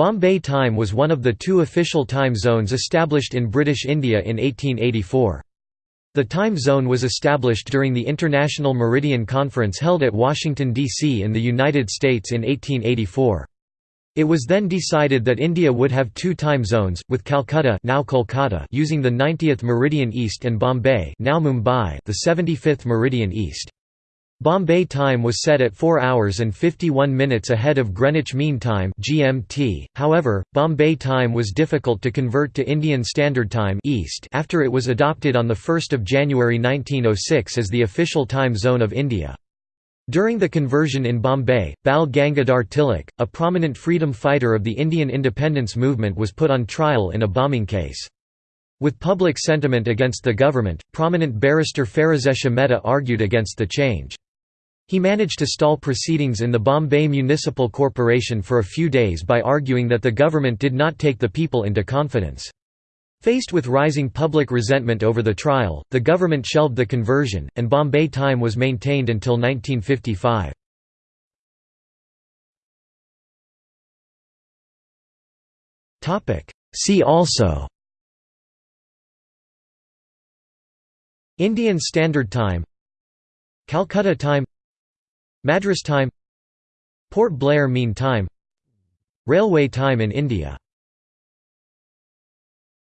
Bombay time was one of the two official time zones established in British India in 1884. The time zone was established during the International Meridian Conference held at Washington, D.C. in the United States in 1884. It was then decided that India would have two time zones, with Calcutta now Kolkata using the 90th meridian east and Bombay now Mumbai the 75th meridian east. Bombay time was set at 4 hours and 51 minutes ahead of Greenwich Mean Time (GMT). However, Bombay time was difficult to convert to Indian Standard Time (East) after it was adopted on the 1st of January 1906 as the official time zone of India. During the conversion in Bombay, Bal Gangadhar Tilak, a prominent freedom fighter of the Indian independence movement was put on trial in a bombing case. With public sentiment against the government, prominent barrister Pherozeshah Mehta argued against the change. He managed to stall proceedings in the Bombay Municipal Corporation for a few days by arguing that the government did not take the people into confidence. Faced with rising public resentment over the trial, the government shelved the conversion, and Bombay time was maintained until 1955. See also Indian Standard Time Calcutta Time Madras time Port Blair Mean Time Railway time in India